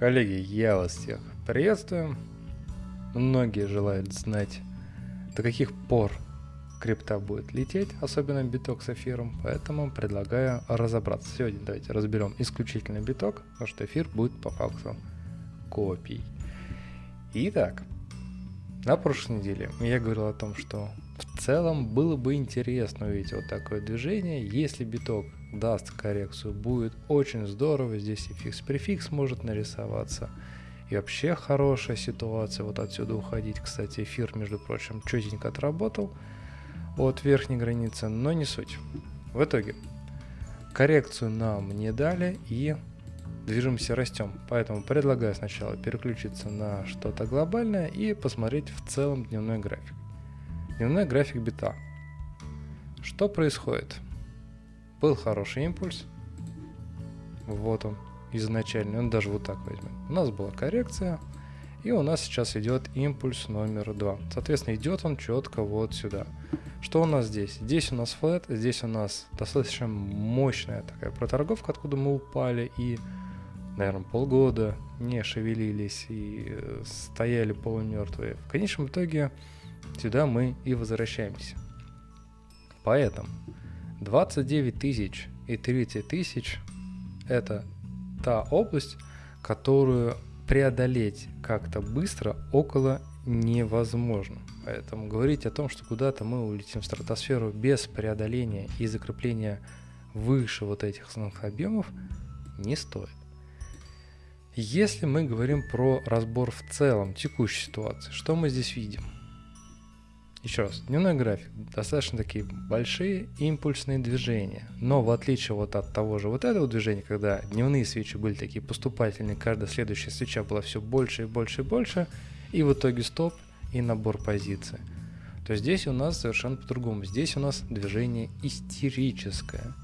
Коллеги, я вас всех приветствую. Многие желают знать, до каких пор крипта будет лететь, особенно биток с эфиром, поэтому предлагаю разобраться. Сегодня давайте разберем исключительно биток, потому что эфир будет по факту копий. Итак, на прошлой неделе я говорил о том, что в целом было бы интересно увидеть вот такое движение, если биток даст коррекцию, будет очень здорово, здесь и фикс-префикс может нарисоваться, и вообще хорошая ситуация вот отсюда уходить. Кстати, эфир, между прочим, четенько отработал от верхней границы, но не суть. В итоге, коррекцию нам не дали и движемся, растем. Поэтому предлагаю сначала переключиться на что-то глобальное и посмотреть в целом дневной график. Дневной график бита. Что происходит? Был хороший импульс. Вот он, изначальный. Он даже вот так возьмем. У нас была коррекция. И у нас сейчас идет импульс номер два. Соответственно, идет он четко вот сюда. Что у нас здесь? Здесь у нас флет, здесь у нас достаточно мощная такая проторговка, откуда мы упали и, наверное, полгода не шевелились и э, стояли полумертвые. В конечном итоге сюда мы и возвращаемся. Поэтому 29 тысяч и 30 тысяч это та область, которую преодолеть как-то быстро около невозможно. Поэтому говорить о том, что куда-то мы улетим в стратосферу без преодоления и закрепления выше вот этих основных объемов не стоит. Если мы говорим про разбор в целом текущей ситуации, что мы здесь видим – еще раз, дневной график, достаточно такие большие импульсные движения, но в отличие вот от того же вот этого движения, когда дневные свечи были такие поступательные, каждая следующая свеча была все больше и больше и больше, и в итоге стоп и набор позиций, то здесь у нас совершенно по-другому. Здесь у нас движение истерическое,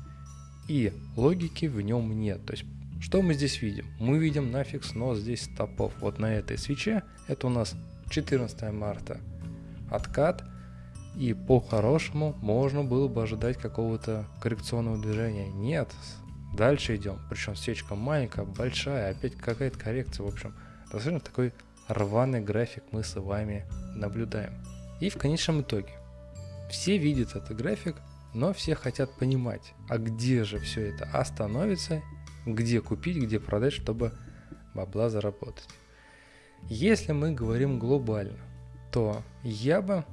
и логики в нем нет. То есть что мы здесь видим? Мы видим нафиг снос здесь стопов. Вот на этой свече, это у нас 14 марта откат, и по-хорошему можно было бы ожидать какого-то коррекционного движения. Нет, дальше идем, причем свечка маленькая, большая, опять какая-то коррекция, в общем, достаточно такой рваный график мы с вами наблюдаем. И в конечном итоге, все видят этот график, но все хотят понимать, а где же все это остановится, где купить, где продать, чтобы бабла заработать. Если мы говорим глобально, то я бы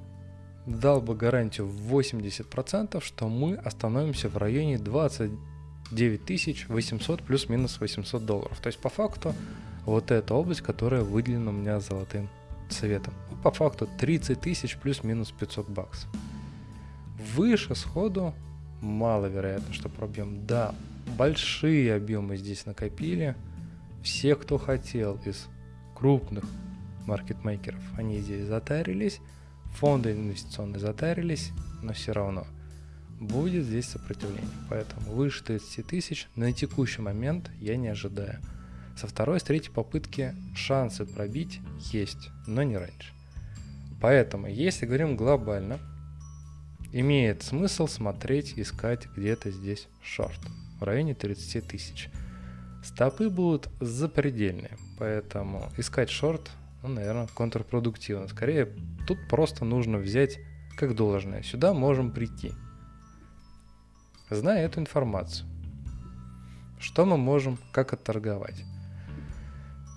дал бы гарантию в 80%, что мы остановимся в районе 29 800 плюс-минус 800 долларов. То есть по факту вот эта область, которая выделена у меня золотым цветом. По факту 30 тысяч плюс-минус 500 баксов. Выше сходу маловероятно, что пробьем. Да, большие объемы здесь накопили. Все, кто хотел из крупных маркетмейкеров. Они здесь затарились, фонды инвестиционные затарились, но все равно будет здесь сопротивление. Поэтому выше 30 тысяч на текущий момент я не ожидаю. Со второй, с третьей попытки шансы пробить есть, но не раньше. Поэтому, если говорим глобально, имеет смысл смотреть, искать где-то здесь шорт в районе 30 тысяч. Стопы будут запредельные, поэтому искать шорт ну, наверное, контрпродуктивно. Скорее, тут просто нужно взять как должное. Сюда можем прийти. Зная эту информацию, что мы можем, как отторговать?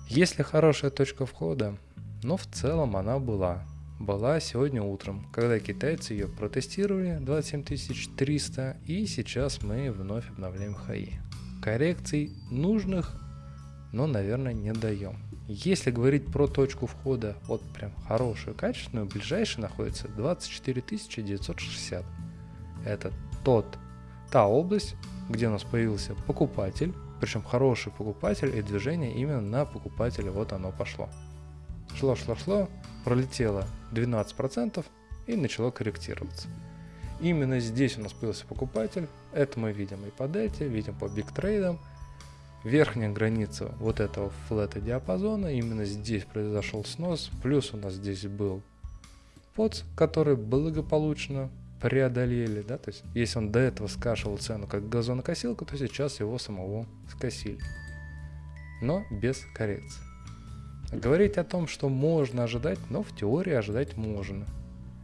Если хорошая точка входа, ну, в целом она была. Была сегодня утром, когда китайцы ее протестировали 27300, и сейчас мы вновь обновляем хаи. Коррекций нужных, но, наверное, не даем. Если говорить про точку входа, вот прям хорошую, качественную, ближайшая находится 24 960. Это тот, та область, где у нас появился покупатель, причем хороший покупатель и движение именно на покупателя, вот оно пошло. Шло, шло, шло, пролетело 12% и начало корректироваться. Именно здесь у нас появился покупатель, это мы видим и по дельте, видим по биг трейдам, верхняя граница вот этого флета диапазона, именно здесь произошел снос, плюс у нас здесь был подс, который благополучно преодолели, да, то есть если он до этого скашивал цену как газонокосилка, то сейчас его самого скосили. но без коррекции. Говорить о том, что можно ожидать, но в теории ожидать можно.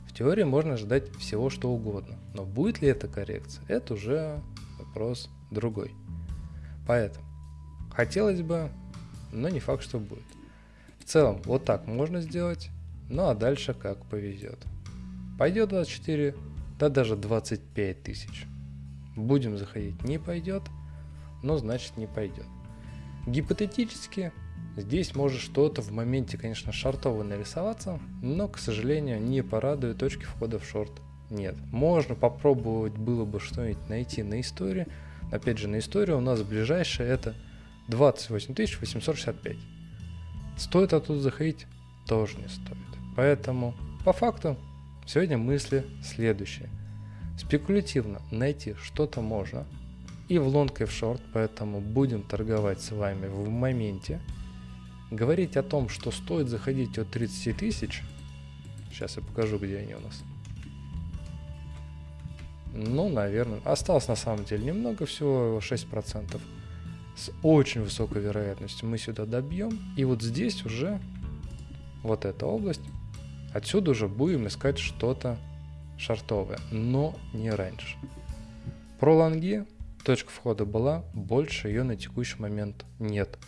В теории можно ожидать всего что угодно, но будет ли это коррекция, это уже вопрос другой. Поэтому хотелось бы, но не факт, что будет. В целом, вот так можно сделать, ну а дальше как повезет. Пойдет 24, да даже 25 тысяч. Будем заходить, не пойдет, но значит не пойдет. Гипотетически здесь может что-то в моменте, конечно, шартово нарисоваться, но, к сожалению, не порадует точки входа в шорт нет. Можно попробовать было бы что-нибудь найти на истории. Опять же, на историю у нас ближайшее это 28 865. Стоит оттуда заходить? Тоже не стоит. Поэтому, по факту, сегодня мысли следующие. Спекулятивно найти что-то можно, и в лонг, и в шорт, поэтому будем торговать с вами в моменте. Говорить о том, что стоит заходить от 30 тысяч, сейчас я покажу, где они у нас. Ну, наверное, осталось на самом деле немного, всего 6%. С очень высокой вероятностью мы сюда добьем. И вот здесь уже, вот эта область, отсюда уже будем искать что-то шартовое, но не раньше. Про лонги точка входа была, больше ее на текущий момент нет.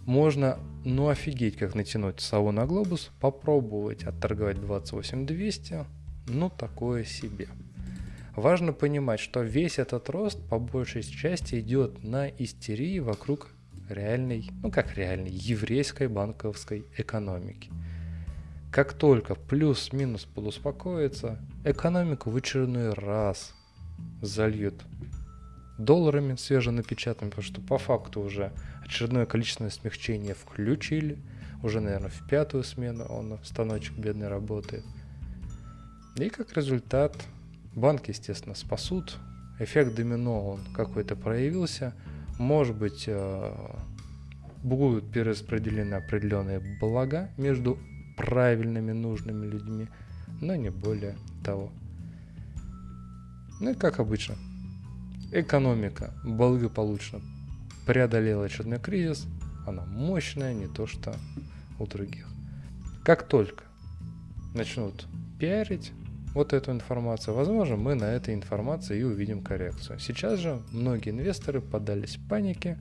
Можно, ну офигеть, как натянуть сову на глобус, попробовать отторговать 28200, ну такое себе. Важно понимать, что весь этот рост по большей части идет на истерии вокруг реальной, ну как реальной, еврейской банковской экономики. Как только плюс-минус подуспокоится, экономику в очередной раз зальют долларами свеженапечатанными, потому что по факту уже очередное количественное смягчение включили. Уже, наверное, в пятую смену он станочек бедный работает. И как результат Банки, естественно, спасут. Эффект домино, он какой-то проявился. Может быть, э, будут перераспределены определенные блага между правильными, нужными людьми, но не более того. Ну и как обычно, экономика благополучно преодолела очередной кризис, она мощная, не то что у других. Как только начнут пиарить, вот эту информацию, возможно, мы на этой информации и увидим коррекцию. Сейчас же многие инвесторы поддались панике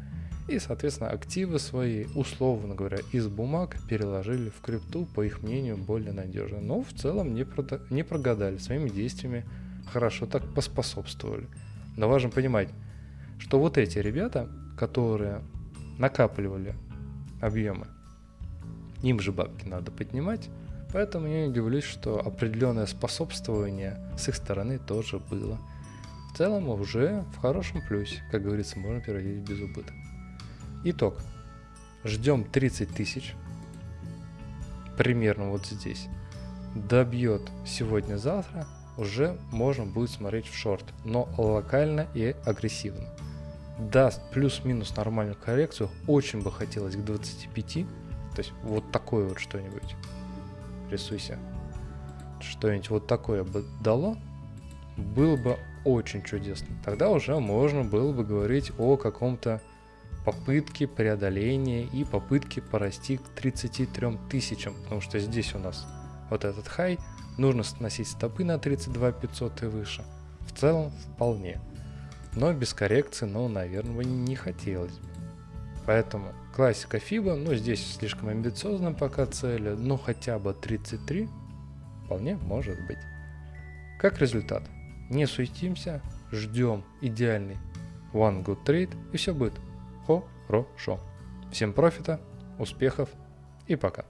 и, соответственно, активы свои, условно говоря, из бумаг переложили в крипту, по их мнению, более надежно. Но в целом не, прода- не прогадали, своими действиями хорошо так поспособствовали. Но важно понимать, что вот эти ребята, которые накапливали объемы, им же бабки надо поднимать, Поэтому я не удивлюсь, что определенное способствование с их стороны тоже было. В целом уже в хорошем плюсе, как говорится, можно переводить без убытка. Итог. Ждем 30 тысяч. Примерно вот здесь. Добьет сегодня-завтра, уже можно будет смотреть в шорт, но локально и агрессивно. Даст плюс-минус нормальную коррекцию, очень бы хотелось к 25, то есть вот такое вот что-нибудь рисуйся. Что-нибудь вот такое бы дало, было бы очень чудесно. Тогда уже можно было бы говорить о каком-то попытке преодоления и попытке порасти к 33 тысячам, потому что здесь у нас вот этот хай, нужно сносить стопы на 32 500 и выше. В целом вполне. Но без коррекции, ну, наверное, не хотелось бы. Поэтому классика FIBA, ну здесь слишком амбициозно пока цели, но хотя бы 33 вполне может быть. Как результат, не суетимся, ждем идеальный one good trade и все будет хорошо. Всем профита, успехов и пока.